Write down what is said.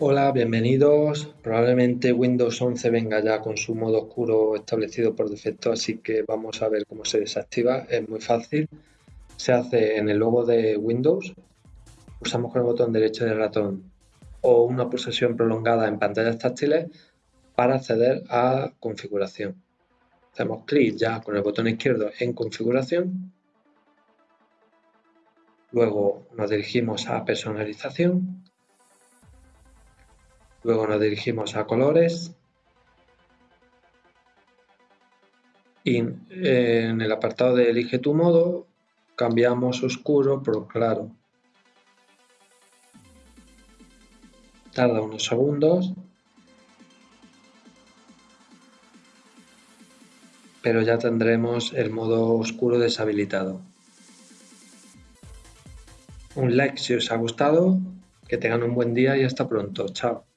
Hola, bienvenidos. Probablemente Windows 11 venga ya con su modo oscuro establecido por defecto, así que vamos a ver cómo se desactiva. Es muy fácil. Se hace en el logo de Windows. Usamos con el botón derecho del ratón o una pulsación prolongada en pantallas táctiles para acceder a configuración. Hacemos clic ya con el botón izquierdo en configuración. Luego nos dirigimos a personalización Luego nos dirigimos a colores y en el apartado de elige tu modo cambiamos oscuro por claro. Tarda unos segundos, pero ya tendremos el modo oscuro deshabilitado. Un like si os ha gustado, que tengan un buen día y hasta pronto. Chao.